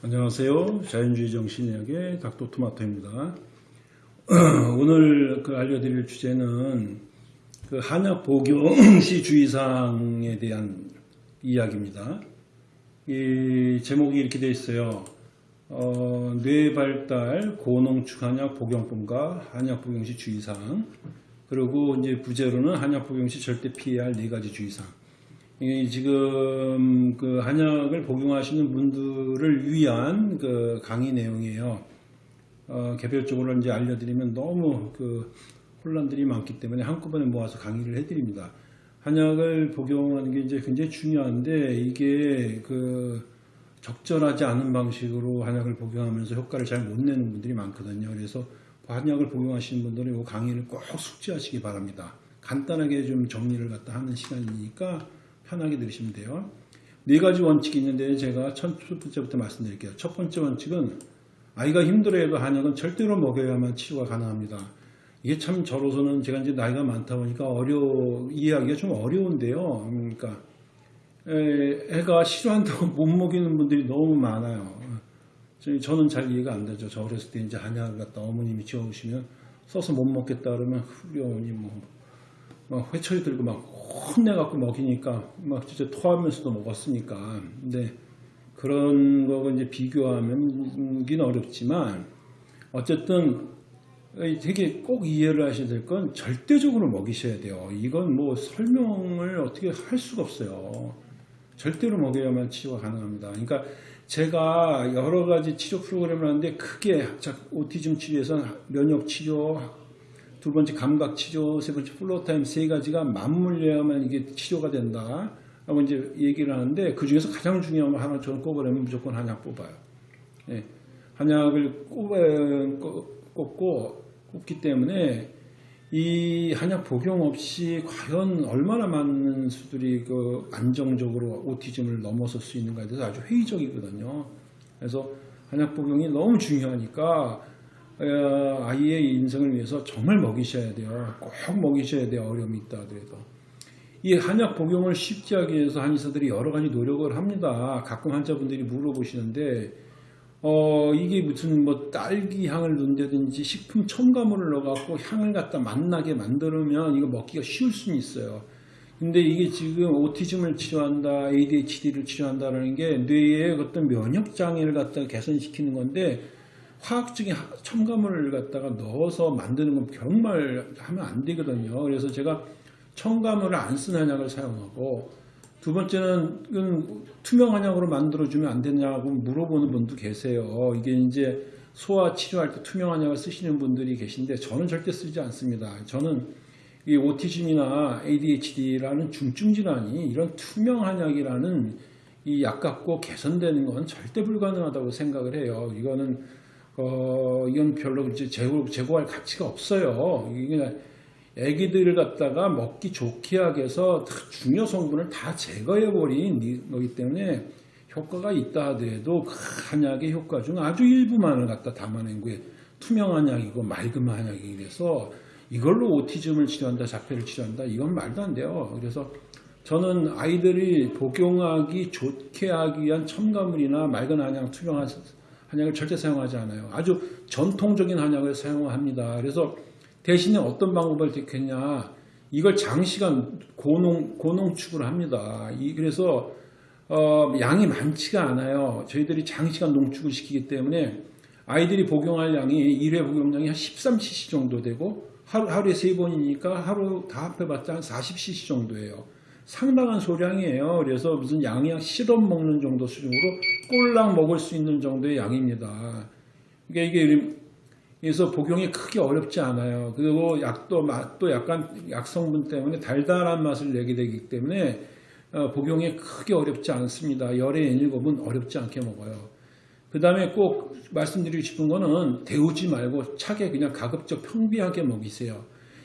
안녕하세요. 자연주의 정신의학의 닥터토마토입니다. 오늘 그 알려드릴 주제는 그 한약 복용 시 주의사항에 대한 이야기입니다. 이 제목이 이렇게 되어 있어요. 어, 뇌 발달 고농축 한약 복용법과 한약 복용 시 주의사항 그리고 이제 부제로는 한약 복용 시 절대 피해야 할 네 가지 주의사항. 이 지금 그 한약을 복용하시는 분들을 위한 그 강의 내용이에요. 어, 개별적으로 이제 알려드리면 너무 그 혼란들이 많기 때문에 한꺼번에 모아서 강의를 해드립니다. 한약을 복용하는 게 이제 굉장히 중요한데 이게 그 적절하지 않은 방식으로 한약을 복용하면서 효과를 잘 못 내는 분들이 많거든요. 그래서 한약을 복용하시는 분들은 이 강의를 꼭 숙지하시기 바랍니다. 간단하게 좀 정리를 갖다 하는 시간이니까 편하게 들으시면 돼요. 네 가지 원칙이 있는데 제가 첫 번째부터 말씀드릴게요. 첫 번째 원칙은 아이가 힘들어해도 한약은 절대로 먹여야만 치료가 가능합니다. 이게 참 저로서는 제가 이제 나이가 많다 보니까 어려 이해하기가 좀 어려운데요. 그러니까 애, 가 싫어한다고 못 먹이는 분들이 너무 많아요. 저는 잘 이해가 안 되죠. 저 어렸을 때 이제 한약을 갖다 어머님이 지어오시면 써서 못 먹겠다 그러면 어머니 뭐, 막 회초리 들고 막 혼내갖고 먹이니까 막 진짜 토하면서도 먹었으니까. 근데 그런 거고 이제 비교하면 어렵지만 어쨌든 되게 꼭 이해를 하셔야 될 건 절대적으로 먹이셔야 돼요. 이건 뭐 설명을 어떻게 할 수가 없어요. 절대로 먹여야만 치료가 가능합니다. 그러니까 제가 여러 가지 치료 프로그램을 하는데 크게 autism 치료에서는 면역 치료, 두 번째 감각 치료, 세 번째 floor time 세 가지가 맞물려야만 이게 치료가 된다. 라고 이제 얘기를 하는데 그 중에서 가장 중요한 거 하나 저는 꼽으려면 무조건 한약 뽑아요. 예. 한약을 꼽아, 꼽고 꼽기 때문에 이 한약 복용 없이 과연 얼마나 많은 수들이 그 안정적으로 autism을 넘어설 수 있는가에 대해서 아주 회의적이거든요. 그래서 한약 복용이 너무 중요하니까 어, 아이의 인생을 위해서 정말 먹이셔야 돼요. 꼭 먹이셔야 돼요. 어려움이 있다 하더라도. 이 한약 복용을 쉽게 하기 위해서 한의사들이 여러 가지 노력을 합니다. 가끔 환자분들이 물어보시는데 어 이게 무슨 뭐 딸기 향을 넣는다든지 식품 첨가물을 넣어갖고 향을 갖다 맛나게 만들면 이거 먹기가 쉬울 수는 있어요. 근데 이게 지금 오티즘을 치료한다, ADHD를 치료한다라는 게 뇌의 어떤 면역 장애를 갖다 개선시키는 건데 화학적인 첨가물을 갖다가 넣어서 만드는 건 정말 하면 안 되거든요. 그래서 제가 첨가물을 안 쓴 한약을 사용하고 두 번째는 투명 한약으로 만들어주면 안 되냐고 물어보는 분도 계세요. 이게 이제 소화 치료할 때 투명 한약을 쓰시는 분들이 계신데 저는 절대 쓰지 않습니다. 저는 이 오티즘이나 ADHD라는 중증 질환이 이런 투명 한약이라는 이 약 갖고 개선되는 건 절대 불가능하다고 생각을 해요. 이거는 어, 이건 별로 이제 재고, 재고할 가치가 없어요. 이게 애기들을 갖다가 먹기 좋게 하기 위해서 중요 성분을 다 제거해버린 거기 때문에 효과가 있다 하더라도 그 한약의 효과 중 아주 일부만을 갖다 담아낸 게 투명 한 약이고 맑은 한약이 그래서 이걸로 오티즘을 치료한다, 자폐를 치료한다, 이건 말도 안 돼요. 그래서 저는 아이들이 복용하기 좋게 하기 위한 첨가물이나 맑은 한약, 투명 한 약을 절대 사용하지 않아요. 아주 전통적인 한약을 사용합니다. 그래서 대신에 어떤 방법을 택했냐 이걸 장시간 고농, 고농축을 합니다. 이, 그래서 어, 양이 많지가 않아요. 저희들이 장시간 농축을 시키기 때문에 아이들이 복용할 양이 1회 복용량이 한 13cc 정도 되고 하루, 하루에 3번이니까 하루 다 합해봤자 한 40cc 정도예요. 상당한 소량이에요. 그래서 무슨 양약 실험 먹는 정도 수준으로 꼴랑 먹을 수 있는 정도의 양입니다. 그러니까 이게 그래서 복용이 크게 어렵지 않아요. 그리고 약도 맛도 약간 약성분 때문에 달달한 맛을 내게 되기 때문에 어, 복용이 크게 어렵지 않습니다. 열의 N7은 어렵지 않게 먹어요. 그 다음에 꼭 말씀드리고 싶은 거는 데우지 말고 차게 그냥 가급적 평비하게 먹이세요.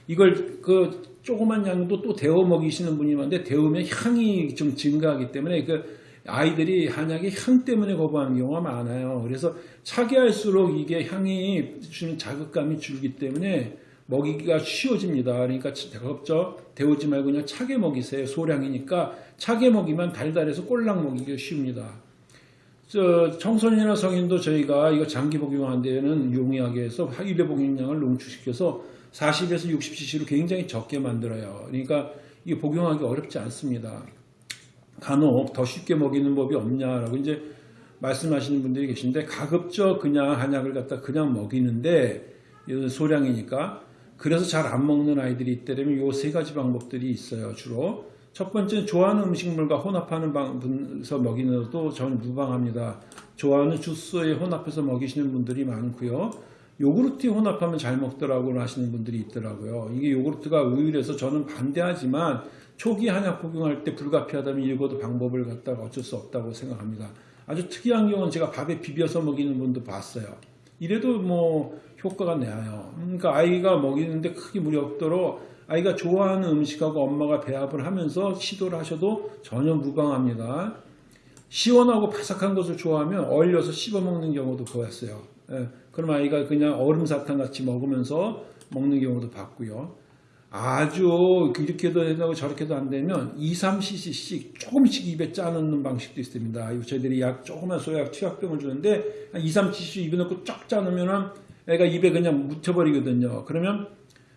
이걸 그 조그만 양도 또 데워 먹이시는 분이 많은데 데우면 향이 좀 증가하기 때문에 그 아이들이 한약의 향 때문에 거부하는 경우가 많아요. 그래서 차게 할수록 이게 향이 주는 자극감이 줄기 때문에 먹이기가 쉬워집니다. 그러니까 가급적 데우지 말고 그냥 차게 먹이세요. 소량이니까 차게 먹이면 달달해서 꼴랑 먹이기가 쉽니다. 저 청소년이나 성인도 저희가 이거 장기 복용한 데에는 용이하게 해서 일회 복용량을 농축시켜서 40에서 60cc로 굉장히 적게 만들어요. 그러니까 이게 복용하기 어렵지 않습니다. 간혹 더 쉽게 먹이는 법이 없냐라고 이제 말씀하시는 분들이 계신데 가급적 그냥 한약을 갖다 그냥 먹이는데 소량이니까 그래서 잘 안 먹는 아이들이 있다면 요세 가지 방법들이 있어요 주로 첫 번째 좋아하는 음식물과 혼합하는 방에서 먹이는 것도 저는 무방합니다 좋아하는 주스에 혼합해서 먹이시는 분들이 많고요 요구르트에 혼합하면 잘 먹더라고 하시는 분들이 있더라고요 이게 요구르트가 우유라서 저는 반대하지만 초기 한약 복용할 때 불가피하다면 이거도 방법을 갖다가 어쩔 수 없다고 생각합니다 아주 특이한 경우는 제가 밥에 비벼서 먹이는 분도 봤어요. 이래도 뭐 효과가 나요. 그러니까 아이가 먹이는데 크게 무리 없도록 아이가 좋아하는 음식하고 엄마가 배합을 하면서 시도를 하셔도 전혀 무방합니다. 시원하고 바삭한 것을 좋아하면 얼려서 씹어 먹는 경우도 보였어요. 예, 그럼 아이가 그냥 얼음 사탕 같이 먹으면서 먹는 경우도 봤고요. 아주 이렇게도 된다고 저렇게도 안 되면 2, 3cc씩 조금씩 입에 짜놓는 방식도 있습니다. 저희들이 약 조그만 소약 투약병을 주는데 한 2, 3cc 입에 넣고 쫙 짜놓으면 애가 입에 그냥 묻혀버리거든요. 그러면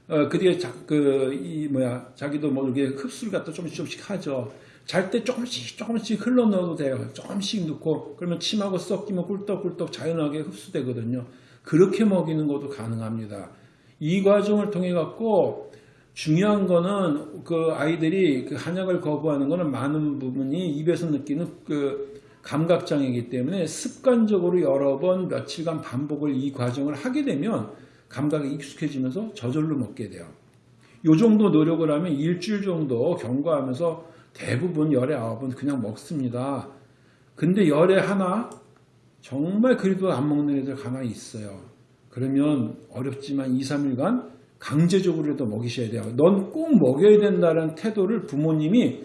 어, 그게 자, 그, 이, 뭐야, 자기도 뭐, 이렇게 흡수를 갖다 조금씩 조금씩 하죠. 잘 때 조금씩 조금씩 흘러 넣어도 돼요. 조금씩 넣고, 그러면 침하고 섞이면 꿀떡꿀떡 자연하게 흡수되거든요. 그렇게 먹이는 것도 가능합니다. 이 과정을 통해 갖고, 중요한 거는 그 아이들이 그 한약을 거부하는 거는 많은 부분이 입에서 느끼는 그 감각장애이기 때문에 습관적으로 여러 번 며칠간 반복을 이 과정을 하게 되면 감각에 익숙해지면서 저절로 먹게 돼요. 요 정도 노력을 하면 일주일 정도 경과하면서 대부분 열에 아홉은 그냥 먹습니다. 근데 열에 하나 정말 그래도 안 먹는 애들 가만히 있어요. 그러면 어렵지만 2, 3일간 강제적으로라도 먹이셔야 돼요. 넌 꼭 먹여야 된다는 태도를 부모님이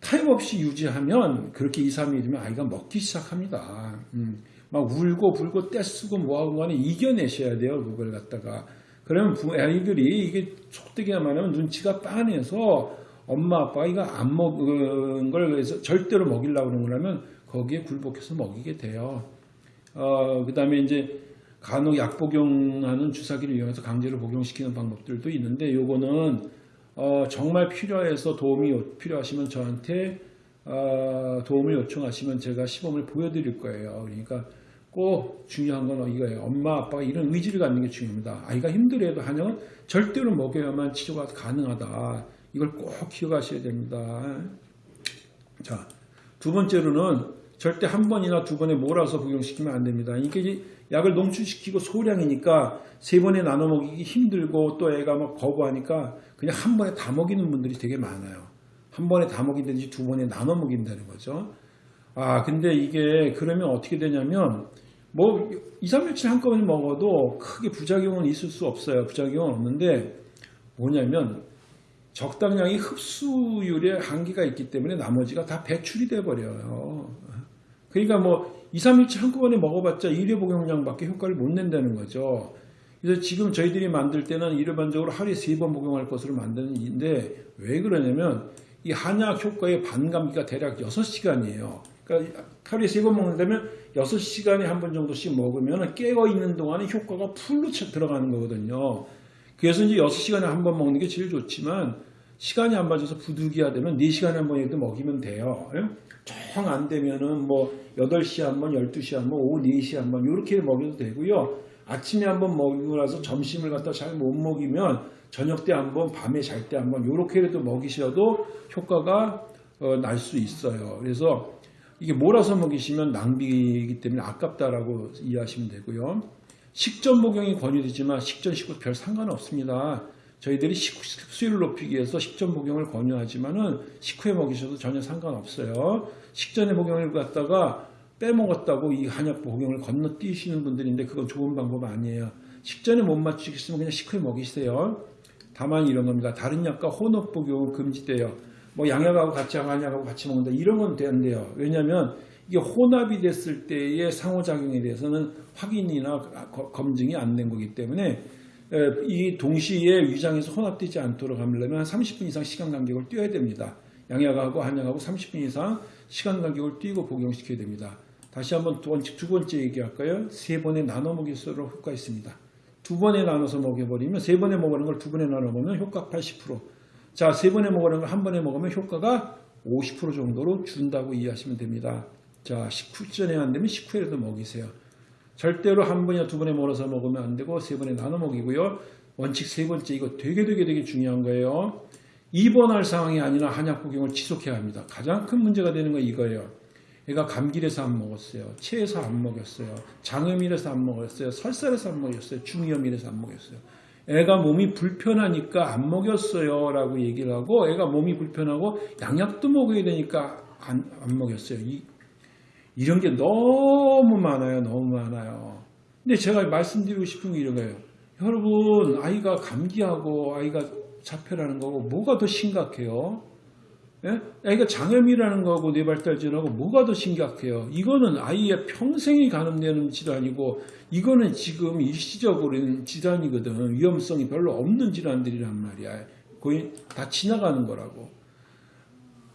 타임없이 유지하면 그렇게 2, 3일이면 아이가 먹기 시작합니다. 음, 막 울고 불고 떼쓰고 뭐하고 간에 이겨내셔야 돼요. 그걸 갖다가. 그러면 부- 아이들이 이게 속되게 말하면 눈치가 빤해서 엄마 아빠가 이거 안 먹은 걸 그래서 절대로 먹이려고 그러는 거라면 거기에 굴복해서 먹이게 돼요. 어, 그 다음에 이제 간혹 약 복용하는 주사기를 이용해서 강제로 복용시키는 방법들도 있는데 요거는 어, 정말 필요해서 도움이 요- 필요하시면 저한테 어, 도움을 요청하시면 제가 시범을 보여드릴 거예요. 그러니까 꼭 중요한 건 이거예요. 엄마 아빠가 이런 의지를 갖는 게 중요합니다. 아이가 힘들어도 한약은 절대로 먹여야만 치료가 가능하다. 이걸 꼭 기억하셔야 됩니다. 자, 두 번째로는 절대 한 번이나 두 번에 몰아서 복용시키면 안 됩니다. 이게 약을 농축시키고 소량이니까 세 번에 나눠 먹이기 힘들고 또 애가 막 거부하니까 그냥 한 번에 다 먹이는 분들이 되게 많아요. 한 번에 다 먹이든지 두 번에 나눠 먹인다는 거죠. 아, 근데 이게 그러면 어떻게 되냐면 뭐 2, 3, 며칠 한꺼번에 먹어도 크게 부작용은 있을 수 없어요. 부작용은 없는데 뭐냐면 적당량의 흡수율에 한계가 있기 때문에 나머지가 다 배출이 돼 버려요. 그러니까 뭐 2, 3일치 한꺼번에 먹어봤자 1회 복용량밖에 효과를 못 낸다는 거죠. 그래서 지금 저희들이 만들 때는 일반적으로 하루에 3번 복용할 것으로 만드는데 왜 그러냐면 이 한약 효과의 반감기가 대략 6시간이에요. 그러니까 하루에 3번 먹는다면 6시간에 한 번 정도씩 먹으면 깨어 있는 동안에 효과가 풀로 차- 들어가는 거거든요. 그래서 이제 6시간에 한 번 먹는 게 제일 좋지만 시간이 안 맞아서 부득이하 되면 4시간에 한 번에도 먹이면 돼요. 정 안 되면은 뭐 8시에 한 번, 12시에 한 번, 오후 4시에 한번 이렇게 먹여도 되고요. 아침에 한 번 먹이고 나서 점심을 갖다 잘 못 먹이면 저녁 때 한 번, 밤에 잘 때 한 번 이렇게라도 먹이셔도 효과가 어, 날 수 있어요. 그래서 이게 몰아서 먹이시면 낭비이기 때문에 아깝다라고 이해하시면 되고요. 식전 복용이 권유되지만 식전 식후 별 상관없습니다. 저희들이 식- 흡수율을 높이기 위해서 식전 복용을 권유하지만 은 식후에 먹이셔도 전혀 상관없어요. 식전에 복용을 갖다가 빼먹었다고 이 한약 복용을 건너뛰시는 분들인데 그건 좋은 방법 아니에요. 식전에 못 맞추겠으면 그냥 식후에 먹이세요. 다만 이런 겁니다. 다른 약과 혼합 복용은 금지돼요. 뭐 양약하고 같이 하고 한약하고 같이 먹는다 이런 건 된대요. 왜냐하면 이게 혼합이 됐을 때의 상호작용에 대해서는 확인이나 거- 검증이 안 된 거기 때문에 에, 이 동시에 위장에서 혼합되지 않도록 하려면 한 30분 이상 시간 간격을 띄어야 됩니다. 양약하고 한약하고 30분 이상 시간 간격을 띄고 복용시켜야 됩니다. 다시 한번 두 번째, 두 번째 얘기할까요? 세 번에 나눠 먹일수록 효과 있습니다. 두 번에 나눠서 먹여버리면 세 번에 먹는 걸 두 번에 나눠 먹으면 효과 80%. 자, 세 번에 먹는 걸 한 번에 먹으면 효과가 50% 정도로 준다고 이해하시면 됩니다. 자, 식후 전에 안 되면 식후에라도 먹이세요. 절대로 한 번이나 두 번에 몰아서 먹으면 안 되고 세 번에 나눠 먹이고요. 원칙 세 번째 이거 되게 되게 되게 중요한 거예요. 입원할 상황이 아니라 한약 복용을 지속해야 합니다. 가장 큰 문제가 되는 건 이거예요. 애가 감기라서 안 먹었어요. 체해서 안 먹였어요. 장염이라서 안 먹었어요. 설사라서 안 먹였어요. 중이염이라서 안 먹였어요. 애가 몸이 불편하니까 안 먹였어요. 라고 얘기를 하고 애가 몸이 불편하고 양약도 먹어야 되니까 안, 안 먹였어요. 이, 이런 게 너무 많아요. 너무 많아요. 근데 제가 말씀드리고 싶은 게 이런 거예요. 여러분, 아이가 감기하고 아이가 자폐라는 거고 뭐가 더 심각해요? 예? 아이가 장염이라는 거하고 뇌발달증하고 뭐가 더 심각해요? 이거는 아이의 평생이 감염되는 질환이고 이거는 지금 일시적으로는 질환이거든. 위험성이 별로 없는 질환들이란 말이야. 거의 다 지나가는 거라고.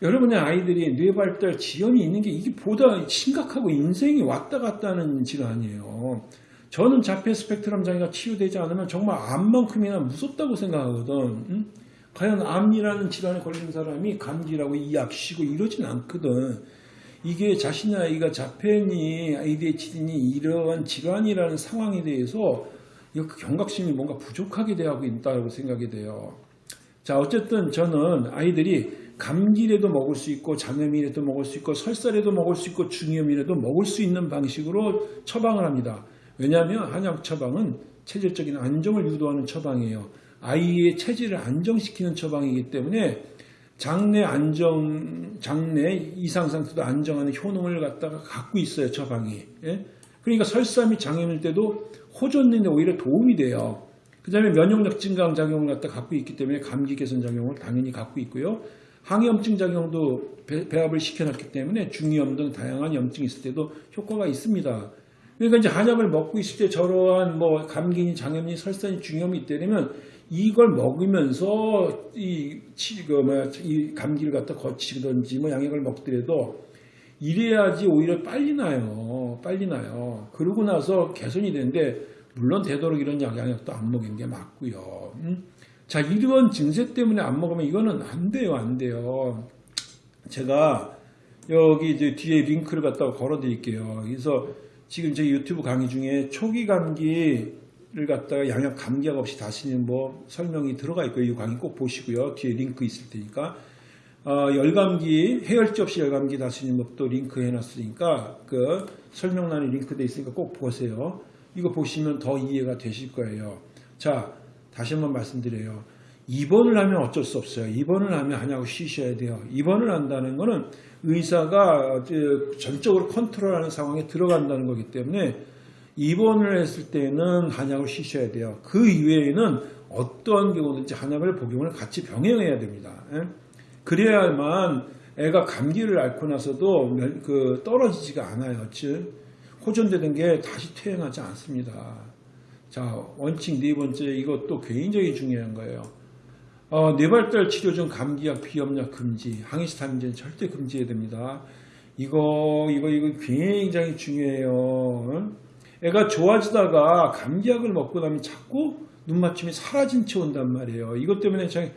여러분의 아이들이 뇌발달 지연이 있는 게 이게 보다 심각하고 인생이 왔다 갔다 하는 질환이에요. 저는 자폐 스펙트럼 장애가 치유되지 않으면 정말 암만큼이나 무섭다고 생각하거든. 응? 과연 암이라는 질환에 걸린 사람이 감기라고 이약 쉬고 이러진 않거든. 이게 자신의 아이가 자폐니 ADHD니 이러한 질환이라는 상황에 대해서 이 경각심이 뭔가 부족하게 되고 있다고 생각이 돼요. 자, 어쨌든 저는 아이들이 감기라도 먹을 수 있고 장염이라도 먹을 수 있고 설사라도 먹을 수 있고 중이염이라도 먹을 수 있는 방식으로 처방을 합니다. 왜냐하면 한약 처방은 체질적인 안정을 유도하는 처방이에요. 아이의 체질을 안정시키는 처방이기 때문에 장내 안정, 장내 이상 상태도 안정하는 효능을 갖다가 갖고 있어요 처방이. 예? 그러니까 설사 및 장염일 때도 호전되는데 오히려 도움이 돼요. 그 다음에 면역력 증강 작용을 갖다 갖고 있기 때문에 감기 개선 작용을 당연히 갖고 있고요. 항염증 작용도 배, 배합을 시켜놨기 때문에 중이염 등 다양한 염증이 있을 때도 효과가 있습니다. 그러니까 이제 한약을 먹고 있을 때 저러한 뭐 감기니 장염니 설사니 중염이 있다면 이걸 먹으면서 이, 치, 그 뭐야, 이 감기를 갖다 거치든지 뭐 양약을 먹더라도 이래야지 오히려 빨리 나요. 빨리 나요. 그러고 나서 개선이 되는데 물론 되도록 이런 약, 양약도 안 먹이는 게 맞고요. 음? 자, 이런 증세 때문에 안 먹으면 이거는 안 돼요. 안 돼요. 제가 여기 이제 뒤에 링크를 갖다가 걸어 드릴게요. 그래서 지금 제 유튜브 강의 중에 초기 감기를 갖다가 양약 감기약 없이 다시는 뭐 설명이 들어가 있고요. 이 강의 꼭 보시고요. 뒤에 링크 있을 테니까. 어, 열감기, 해열제 없이 열감기 다스리는 법도 링크 해놨으니까 그 설명란에 링크돼 있으니까 꼭 보세요. 이거 보시면 더 이해가 되실 거예요. 자, 다시 한번 말씀드려요. 입원을 하면 어쩔 수 없어요. 입원을 하면 한약을 쉬셔야 돼요. 입원을 한다는 것은 의사가 전적으로 컨트롤하는 상황에 들어간다는 거기 때문에 입원을 했을 때는 한약을 쉬셔야 돼요. 그 이외에는 어떠한 경우든지 한약을 복용을 같이 병행해야 됩니다. 예? 그래야만 애가 감기를 앓고 나서도 그 떨어지지가 않아요. 즉 호전되는 게 다시 퇴행하지 않습니다. 자 원칙 네 번째 이것도 굉장히 중요한 거예요. 어, 뇌발달 치료 중 감기약, 비염약 금지, 항히스타민제는 절대 금지해야 됩니다. 이거 이거 이거 굉장히 중요해요. 애가 좋아지다가 감기약을 먹고 나면 자꾸 눈맞춤이 사라진 채 온단 말이에요. 이것 때문에 참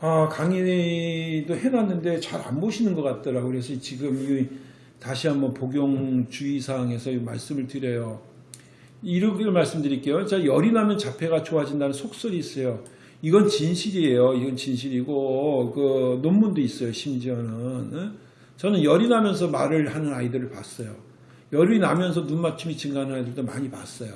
아, 강의도 해놨는데 잘 안 보시는 것 같더라고요. 그래서 지금 이 다시 한번 복용 주의사항에서 말씀을 드려요. 이렇게 말씀드릴게요. 자, 열이 나면 자폐가 좋아진다는 속설이 있어요. 이건 진실이에요. 이건 진실이고, 그 논문도 있어요. 심지어는. 저는 열이 나면서 말을 하는 아이들을 봤어요. 열이 나면서 눈 맞춤이 증가하는 아이들도 많이 봤어요.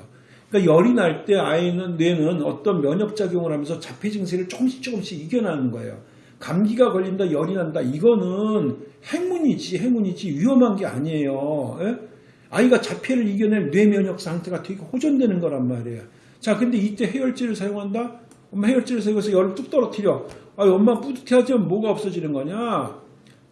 그러니까 열이 날 때 아이는 뇌는 어떤 면역 작용을 하면서 자폐 증세를 조금씩 조금씩 이겨나는 거예요. 감기가 걸린다, 열이 난다. 이거는 행운이지, 행운이지 위험한 게 아니에요. 예? 아이가 자폐를 이겨낼 뇌 면역 상태가 되게 호전되는 거란 말이에요. 자, 근데 이때 해열제를 사용한다? 엄마 해열제를 사용해서 열을 뚝 떨어뜨려. 아, 엄마 뿌듯해하지만 뭐가 없어지는 거냐?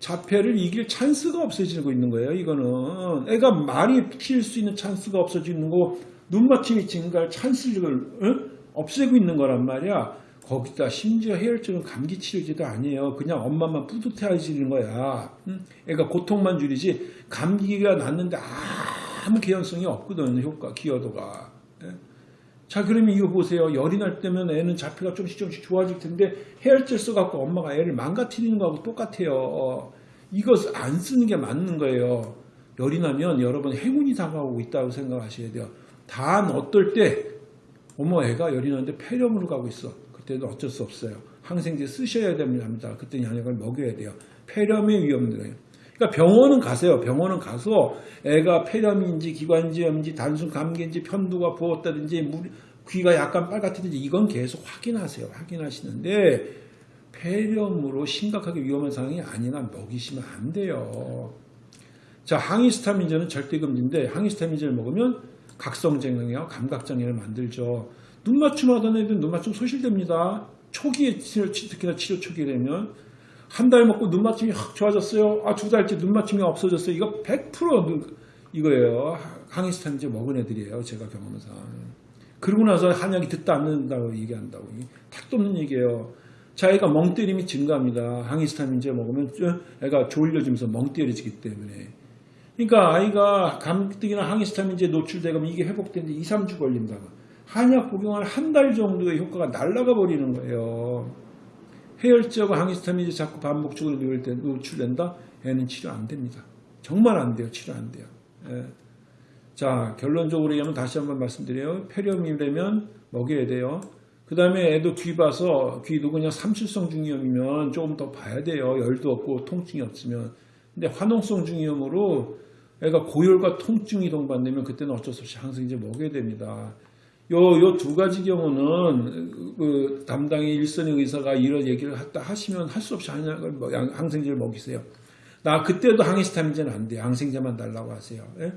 자폐를 이길 찬스가 없어지고 있는 거예요. 이거는 애가 많이 튈수 있는 찬스가 없어지는 거 눈맞춤이 증가할 찬스를 어? 없애고 있는 거란 말이야. 거기다 심지어 해열증은 감기 치료제도 아니에요. 그냥 엄마만 뿌듯해하시는 거야. 응? 애가 고통만 줄이지 감기가 났는데 아무 개연성이 없거든 효과 기여도가. 예? 자 그러면 이거 보세요. 열이 날 때면 애는 자폐가 조금씩 조금씩 좋아질 텐데 해열제 써갖고 엄마가 애를 망가뜨리는 거하고 똑같아요. 어, 이거 안 쓰는 게 맞는 거예요. 열이 나면 여러분 행운이 다가오고 있다고 생각하셔야 돼요. 단 어떨 때 어머 애가 열이 나는데 폐렴으로 가고 있어. 그때도 어쩔 수 없어요. 항생제 쓰셔야 됩니다. 그때 양약을 먹여야 돼요. 폐렴의 위험들어요. 그러니까 병원은 가세요. 병원은 가서 애가 폐렴인지 기관지염인지 단순 감기인지 편두가 부었다든지 물, 귀가 약간 빨갛다든지 이건 계속 확인하세요. 확인하시는데 폐렴으로 심각하게 위험한 상황이 아니라 먹이시면 안 돼요. 자, 항히스타민제는 절대 금지인데 항히스타민제를 먹으면 각성장애와 감각장애를 만들죠. 눈 맞춤 하던 애들 눈 맞춤 소실됩니다. 초기에 치료, 특히나 치료 초기에 되면 한 달 먹고 눈 맞춤이 확 좋아졌어요. 아, 두 달째 눈 맞춤이 없어졌어요. 이거 100% 눈- 이거예요. 항히스타민제 먹은 애들이에요. 제가 경험상. 그러고 나서 한약이 듣다 않는다고 얘기한다고. 탁도 없는 얘기예요. 자, 애가 멍 때림이 증가합니다. 항히스타민제 먹으면 애가 졸려지면서 멍 때려지기 때문에. 그러니까 아이가 감기나 항히스타민제 노출되면 이게 회복되는데 2, 3주 걸린다. 한약 복용할 한달 정도의 효과가 날아가 버리는 거예요. 해열제하고 항히스타민제 자꾸 반복적으로 노출된다? 애는 치료 안 됩니다. 정말 안 돼요. 치료 안 돼요. 예. 자, 결론적으로 얘기하면 다시 한번 말씀드려요. 폐렴이라면 먹여야 돼요. 그 다음에 애도 귀 봐서 귀도 그냥 삼출성 중이염이면 조금 더 봐야 돼요. 열도 없고 통증이 없으면. 근데 화농성 중이염으로 애가 고열과 통증이 동반되면 그때는 어쩔 수 없이 항생제 먹여야 됩니다. 요, 요 두 가지 경우는 그 담당의 일선의 의사가 이런 얘기를 했다 하시면 할 수 없이 한약을 뭐 양- 항생제를 먹이세요. 나 그때도 항히스타민제는 안 돼요. 항생제만 달라고 하세요. 예?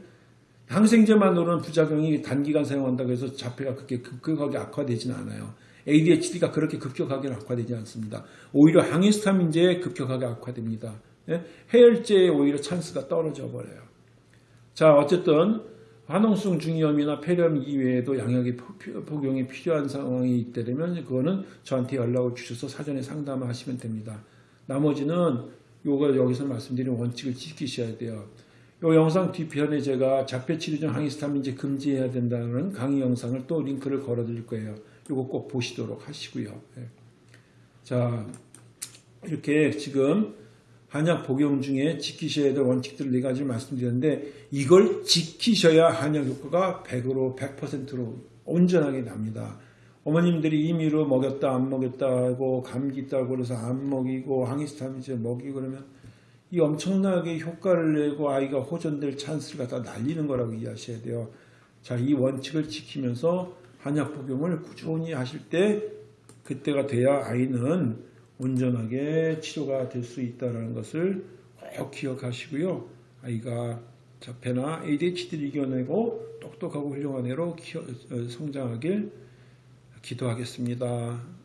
항생제만으로는 부작용이 단기간 사용한다고 해서 자폐가 그렇게 급격하게 악화되지는 않아요. ADHD가 그렇게 급격하게 악화되지 않습니다. 오히려 항히스타민제에 급격하게 악화됩니다. 예? 해열제에 오히려 찬스가 떨어져 버려요. 자, 어쨌든 화농성 중이염이나 폐렴 이외에도 양약이 포- 복용이 필요한 상황이 있다면 그거는 저한테 연락을 주셔서 사전에 상담을 하시면 됩니다. 나머지는 요거 여기서 말씀드린 원칙을 지키셔야 돼요. 요 영상 뒤편에 제가 자폐 치료 중 항히스타민제 금지해야 된다는 강의 영상을 또 링크를 걸어 드릴 거예요. 요거 꼭 보시도록 하시고요. 예. 자, 이렇게 지금 한약 복용 중에 지키셔야 될 원칙들을 네 가지를 말씀드렸는데 이걸 지키셔야 한약 효과가 100으로 100%로 온전하게 납니다. 어머님들이 임의로 먹였다 안 먹였다 하고 감기 있다고 그래서 안 먹이고 항히스타민제 먹이고 그러면 이 엄청나게 효과를 내고 아이가 호전될 찬스를 갖다 날리는 거라고 이해하셔야 돼요. 자, 이 원칙을 지키면서 한약 복용을 꾸준히 하실 때 그때가 돼야 아이는 온전하게 치료가 될 수 있다는 것을 꼭 기억하시고요. 아이가 자폐나 ADHD를 이겨내고 똑똑하고 훌륭한 애로 어, 성장하길 기도하겠습니다.